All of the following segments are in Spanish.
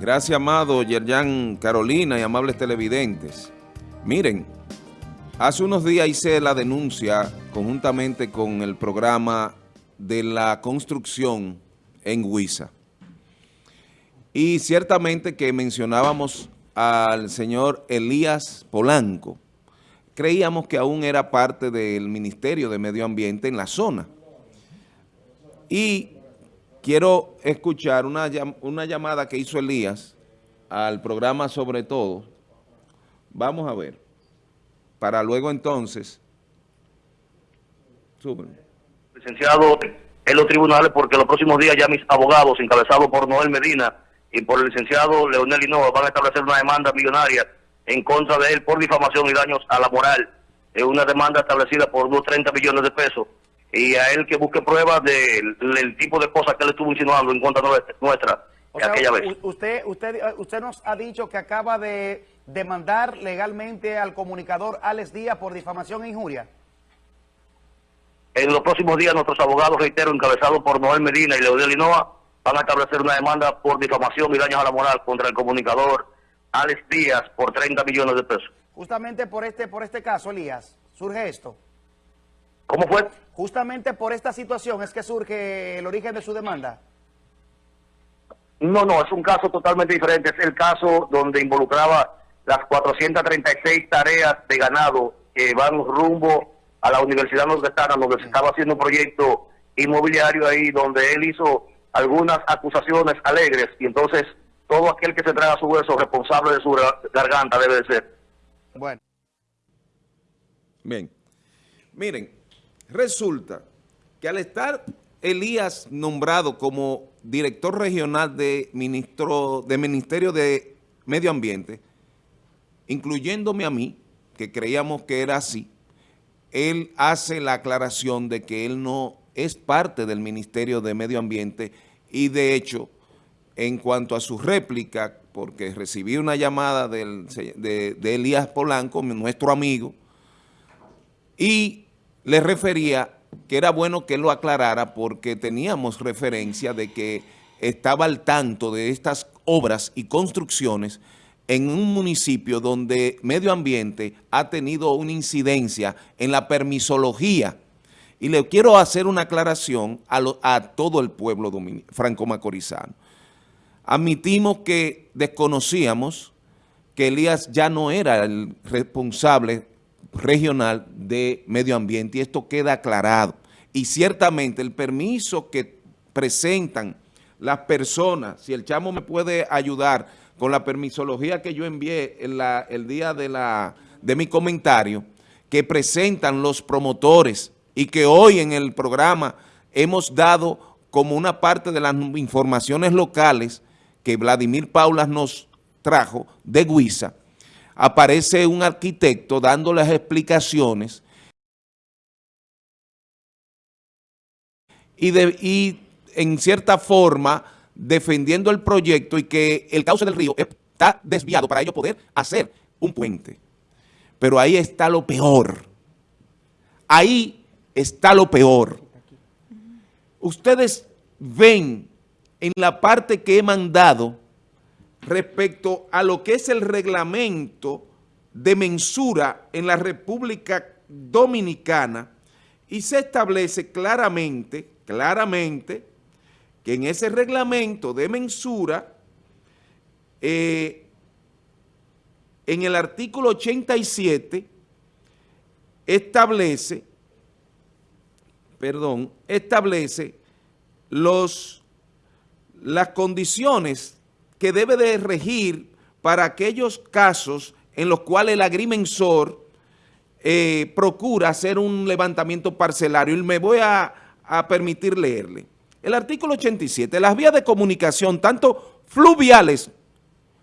Gracias, amado Yerjan Carolina y amables televidentes. Miren, hace unos días hice la denuncia conjuntamente con el programa de la construcción en Huiza. Y ciertamente que mencionábamos al señor Elías Polanco. Creíamos que aún era parte del Ministerio de Medio Ambiente en la zona. Y quiero escuchar una, una llamada que hizo Elías al programa Sobre Todo. Vamos a ver. Para luego entonces... Licenciado en los tribunales porque los próximos días ya mis abogados, encabezados por Noel Medina y por el licenciado Leonel Hinoa, van a establecer una demanda millonaria en contra de él por difamación y daños a la moral. Es una demanda establecida por unos 30 millones de pesos y a él que busque pruebas del, tipo de cosas que él estuvo insinuando en contra nuestra aquella vez. Usted, usted, usted nos ha dicho que acaba de demandar legalmente al comunicador Alex Díaz por difamación e injuria. En los próximos días nuestros abogados, reitero, encabezados por Noel Medina y Leodel Linoa, van a establecer una demanda por difamación y daños a la moral contra el comunicador Alex Díaz por 30 millones de pesos. Justamente por este, por este caso, Elías, surge esto. ¿Cómo fue? Justamente por esta situación es que surge el origen de su demanda. No, no, es un caso totalmente diferente. Es el caso donde involucraba las 436 tareas de ganado que van rumbo a la Universidad Nordestana, donde se estaba haciendo un proyecto inmobiliario ahí, donde él hizo algunas acusaciones alegres, y entonces todo aquel que se traga su hueso responsable de su garganta debe de ser. Bueno. Bien. Miren, Resulta que al estar Elías nombrado como director regional de, Ministerio de Medio Ambiente, incluyéndome a mí, que creíamos que era así, él hace la aclaración de que él no es parte del Ministerio de Medio Ambiente y de hecho, en cuanto a su réplica, porque recibí una llamada de, de Elías Polanco, nuestro amigo, y le refería que era bueno que lo aclarara porque teníamos referencia de que estaba al tanto de estas obras y construcciones en un municipio donde medio ambiente ha tenido una incidencia en la permisología. Y le quiero hacer una aclaración a, todo el pueblo franco-macorizano. Admitimos que desconocíamos que Elías ya no era el responsable regional de medio ambiente y esto queda aclarado. Y ciertamente el permiso que presentan las personas, si el chamo me puede ayudar con la permisología que yo envié el día de, la, de mi comentario, que presentan los promotores y que hoy en el programa hemos dado como una parte de las informaciones locales que Vladimir Paulas nos trajo de Guisa, aparece un arquitecto dando las explicaciones y, de, en cierta forma defendiendo el proyecto y que el cauce del río está desviado para ellos poder hacer un puente. Pero ahí está lo peor. Ahí está lo peor. Ustedes ven en la parte que he mandado respecto a lo que es el reglamento de mensura en la República Dominicana y se establece claramente, claramente, que en ese reglamento de mensura, eh, en el artículo 87, establece, perdón, establece los, las condiciones que debe de regir para aquellos casos en los cuales el agrimensor eh, procura hacer un levantamiento parcelario. Y me voy a, permitir leerle. El artículo 87, las vías de comunicación, tanto fluviales,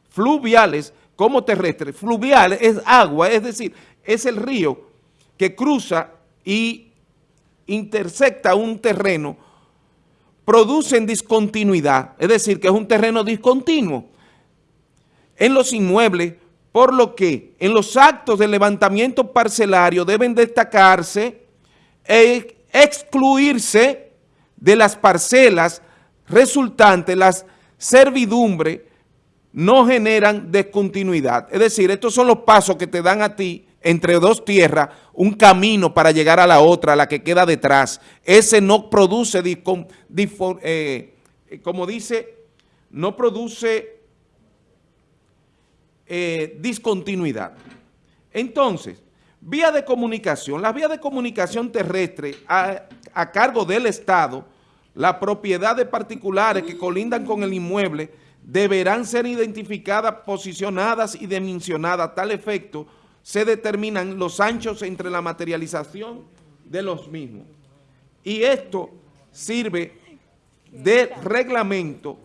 fluviales como terrestres, fluviales es agua, es decir, es el río que cruza y intersecta un terreno producen discontinuidad, es decir, que es un terreno discontinuo en los inmuebles, por lo que en los actos de levantamiento parcelario deben destacarse e excluirse de las parcelas resultantes las servidumbre no generan descontinuidad. Es decir, estos son los pasos que te dan a ti entre dos tierras un camino para llegar a la otra, la que queda detrás. Ese no produce, eh, como dice, no produce eh, discontinuidad. Entonces, vía de comunicación. Las vías de comunicación terrestre a, a cargo del Estado, la propiedad de particulares que colindan con el inmueble deberán ser identificadas, posicionadas y dimensionadas a tal efecto se determinan los anchos entre la materialización de los mismos. Y esto sirve de reglamento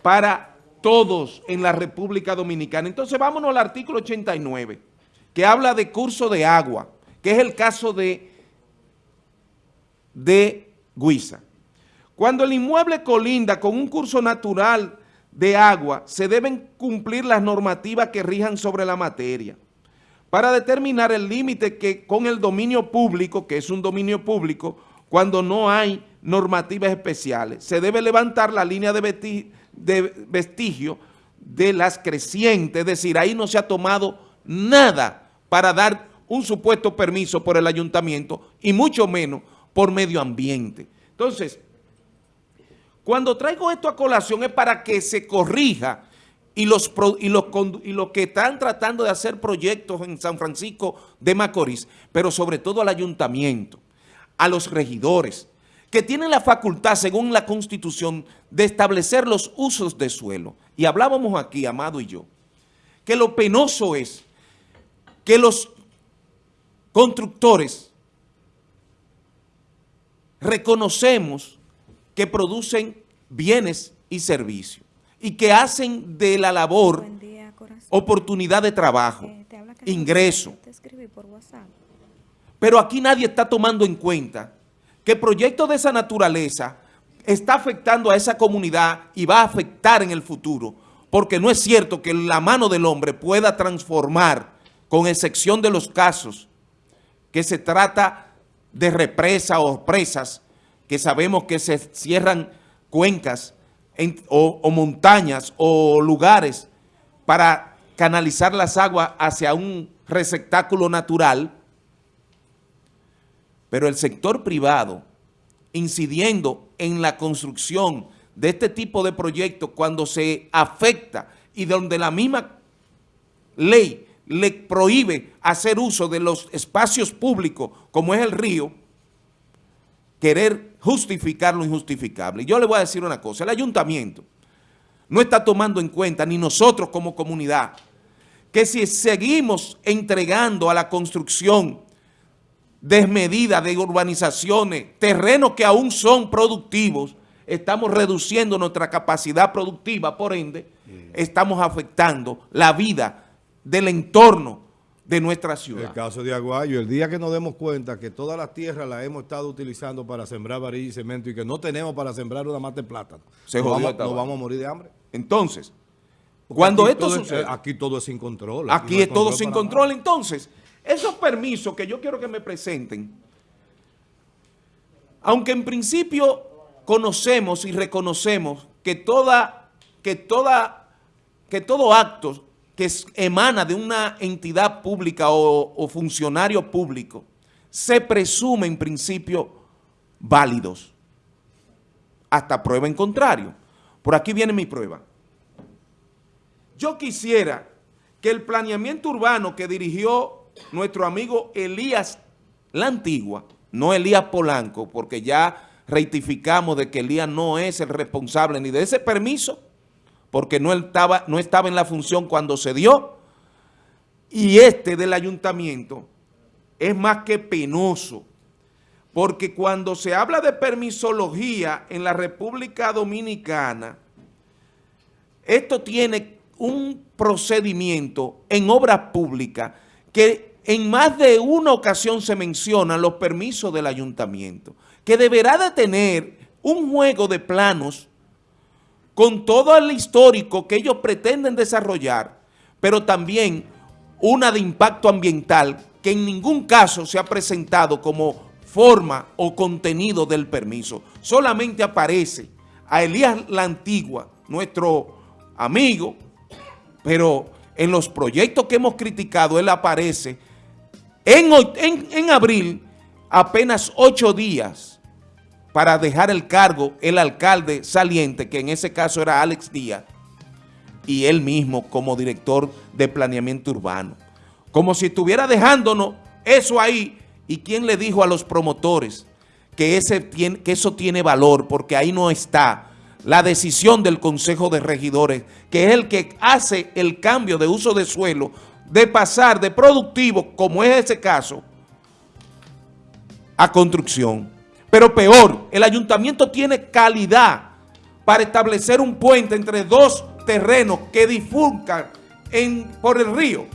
para todos en la República Dominicana. Entonces vámonos al artículo 89, que habla de curso de agua, que es el caso de, de Guisa. Cuando el inmueble colinda con un curso natural de agua, se deben cumplir las normativas que rijan sobre la materia para determinar el límite que con el dominio público, que es un dominio público, cuando no hay normativas especiales. Se debe levantar la línea de, vestigio de las crecientes, es decir, ahí no se ha tomado nada para dar un supuesto permiso por el ayuntamiento y mucho menos por medio ambiente. Entonces, cuando traigo esto a colación es para que se corrija y los, y, los, y que están tratando de hacer proyectos en San Francisco de Macorís, pero sobre todo al ayuntamiento, a los regidores, que tienen la facultad, según la Constitución, de establecer los usos de suelo. Y hablábamos aquí, Amado y yo, que lo penoso es que los constructores reconocemos que producen bienes y servicios y que hacen de la labor oportunidad de trabajo, eh, ingreso. Pero aquí nadie está tomando en cuenta que proyectos de esa naturaleza está afectando a esa comunidad y va a afectar en el futuro, porque no es cierto que la mano del hombre pueda transformar, con excepción de los casos que se trata de represa o presas, que sabemos que se cierran cuencas o, montañas o lugares para canalizar las aguas hacia un receptáculo natural, pero el sector privado, incidiendo en la construcción de este tipo de proyectos cuando se afecta y donde la misma ley le prohíbe hacer uso de los espacios públicos como es el río, querer justificar lo injustificable. Y yo le voy a decir una cosa, el ayuntamiento no está tomando en cuenta, ni nosotros como comunidad, que si seguimos entregando a la construcción desmedida de urbanizaciones, terrenos que aún son productivos, estamos reduciendo nuestra capacidad productiva, por ende, estamos afectando la vida del entorno de nuestra ciudad. El caso de Aguayo, el día que nos demos cuenta que todas las tierras las hemos estado utilizando para sembrar varilla y cemento y que no tenemos para sembrar una mata de plátano, Se nos, vamos, vamos, a morir de hambre. Entonces, cuando esto sucede... aquí todo es sin control. Aquí, es todo sin control. Entonces, esos permisos que yo quiero que me presenten, aunque en principio conocemos y reconocemos que toda, que toda, que todo acto que emana de una entidad pública o, funcionario público, se presume en principio válidos, hasta prueba en contrario. Por aquí viene mi prueba. Yo quisiera que el planeamiento urbano que dirigió nuestro amigo Elías La Antigua, no Elías Polanco, porque ya rectificamos de que Elías no es el responsable ni de ese permiso, porque no estaba, no estaba en la función cuando se dio, y este del ayuntamiento es más que penoso, porque cuando se habla de permisología en la República Dominicana, esto tiene un procedimiento en obras públicas que en más de una ocasión se mencionan los permisos del ayuntamiento, que deberá de tener un juego de planos con todo el histórico que ellos pretenden desarrollar, pero también una de impacto ambiental que en ningún caso se ha presentado como forma o contenido del permiso. Solamente aparece a Elías La Antigua, nuestro amigo, pero en los proyectos que hemos criticado, él aparece en, en, abril apenas ocho días para dejar el cargo el alcalde saliente, que en ese caso era Alex Díaz, y él mismo como director de planeamiento urbano. Como si estuviera dejándonos eso ahí. ¿Y quién le dijo a los promotores que, ese que eso tiene valor? Porque ahí no está la decisión del Consejo de Regidores, que es el que hace el cambio de uso de suelo, de pasar de productivo, como es ese caso, a construcción. Pero peor, el ayuntamiento tiene calidad para establecer un puente entre dos terrenos que difulcan en, por el río,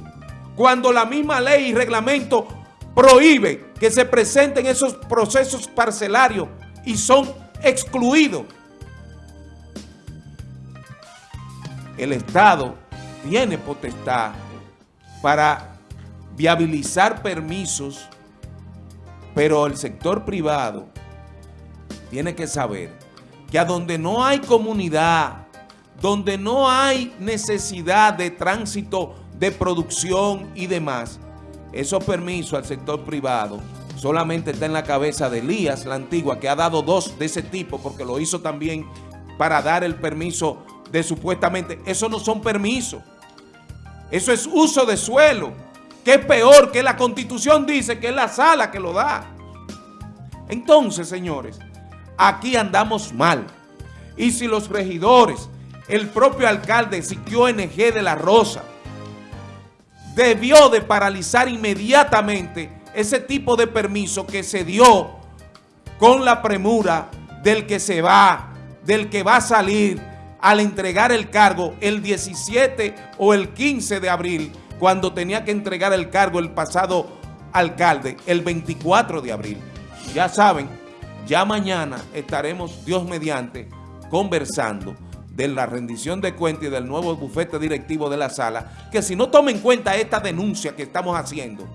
cuando la misma ley y reglamento prohíbe que se presenten esos procesos parcelarios y son excluidos. El Estado tiene potestad para viabilizar permisos, pero el sector privado tiene que saber que a donde no hay comunidad, donde no hay necesidad de tránsito de producción y demás, esos permisos al sector privado solamente está en la cabeza de Elías, la antigua, que ha dado dos de ese tipo, porque lo hizo también para dar el permiso de supuestamente, eso no son permisos, eso es uso de suelo, que es peor que la constitución dice que es la sala que lo da. Entonces, señores, aquí andamos mal. Y si los regidores, el propio alcalde Siquio NG de la Rosa, debió de paralizar inmediatamente ese tipo de permiso que se dio con la premura del que se va, del que va a salir al entregar el cargo el 17 o el 15 de abril, cuando tenía que entregar el cargo el pasado alcalde, el 24 de abril. Ya saben, ya mañana estaremos, Dios mediante, conversando de la rendición de cuentas y del nuevo bufete directivo de la sala, que si no tomen en cuenta esta denuncia que estamos haciendo,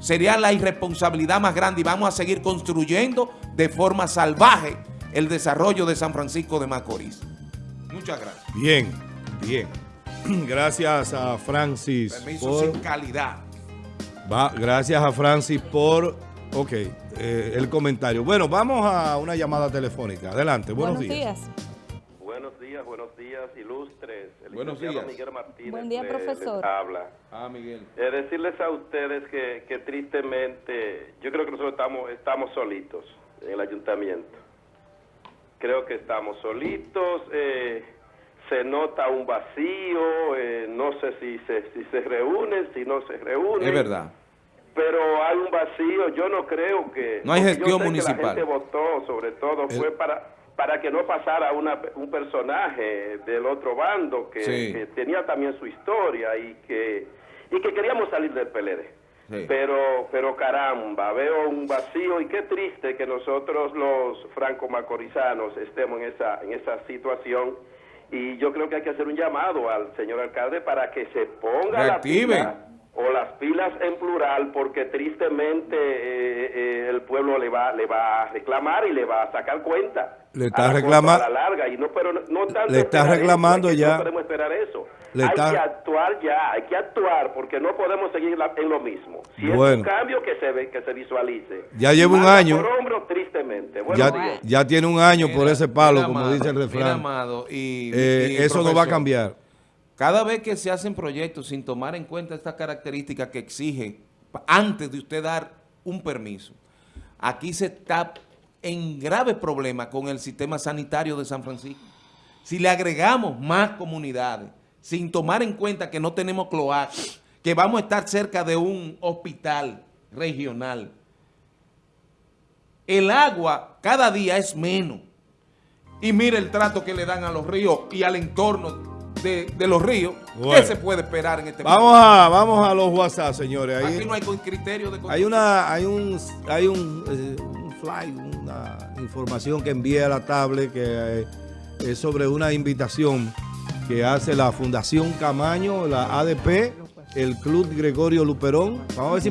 sería la irresponsabilidad más grande y vamos a seguir construyendo de forma salvaje el desarrollo de San Francisco de Macorís. Muchas gracias. Bien, bien. Gracias a Francis. Permiso sin calidad. Va, gracias a Francis por, ok, eh, el comentario. Bueno, vamos a una llamada telefónica. Adelante, buenos, días. Buenos días, buenos días, ilustres. El buenos días. Miguel Martínez Buen día, profesor. habla. Ah, Miguel. Eh, decirles a ustedes que, que tristemente, yo creo que nosotros estamos, estamos solitos en el ayuntamiento creo que estamos solitos, eh, se nota un vacío, eh, no sé si se, si se reúnen, si no se reúnen. Es verdad. Pero hay un vacío, yo no creo que... No hay gestión municipal. la gente votó, sobre todo, fue para para que no pasara una, un personaje del otro bando que, que, tenía también su historia y que, y que queríamos salir del PLD. Pero, pero caramba, veo un vacío y qué triste que nosotros los franco-macorizanos estemos en esa, en esa situación. Y yo creo que hay que hacer un llamado al señor alcalde para que se ponga la pila, o las pilas en plural, porque tristemente eh, eh, el pueblo le va, le va a reclamar y le va a sacar cuenta. Le está reclamando. larga y no, pero no, tanto le está reclamando ya. No podemos esperar eso hay que actuar ya, hay que actuar porque no podemos seguir en lo mismo. Si es un cambio que se ve, que se visualice. Ya lleva un año. Por hombro, tristemente. Ya, ya, tiene un año por ese palo, como dice el refrán. y, eh, eso no va a cambiar. Cada vez que se hacen proyectos sin tomar en cuenta estas características que exige antes de usted dar un permiso, aquí se está en grave problema con el sistema sanitario de San Francisco. Si le agregamos más comunidades, sin tomar en cuenta que no tenemos cloaca, que vamos a estar cerca de un hospital regional. El agua cada día es menos. Y mire el trato que le dan a los ríos y al entorno de, los ríos. ¿Qué se puede esperar en este vamos A, vamos a los WhatsApp, señores. Aquí no hay criterio de Hay una, hay un, hay un, eh, un fly, una información que envía a la tablet que eh, es sobre una invitación que hace la Fundación Camaño, la ADP, el Club Gregorio Luperón. Vamos a ver si